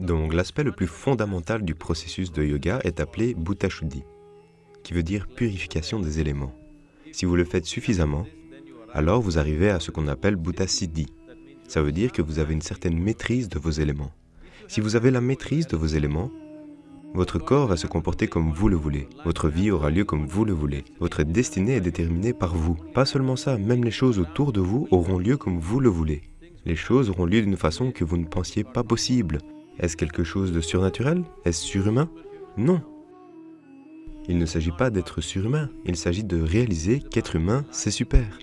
Donc l'aspect le plus fondamental du processus de yoga est appelé Bhuta Shuddhi, qui veut dire purification des éléments. Si vous le faites suffisamment, alors vous arrivez à ce qu'on appelle Bhuta Siddhi. Ça veut dire que vous avez une certaine maîtrise de vos éléments. Si vous avez la maîtrise de vos éléments, votre corps va se comporter comme vous le voulez. Votre vie aura lieu comme vous le voulez. Votre destinée est déterminée par vous. Pas seulement ça, même les choses autour de vous auront lieu comme vous le voulez. Les choses auront lieu d'une façon que vous ne pensiez pas possible. Est-ce quelque chose de surnaturel? Est-ce surhumain? Non. Il ne s'agit pas d'être surhumain, il s'agit de réaliser qu'être humain, c'est super.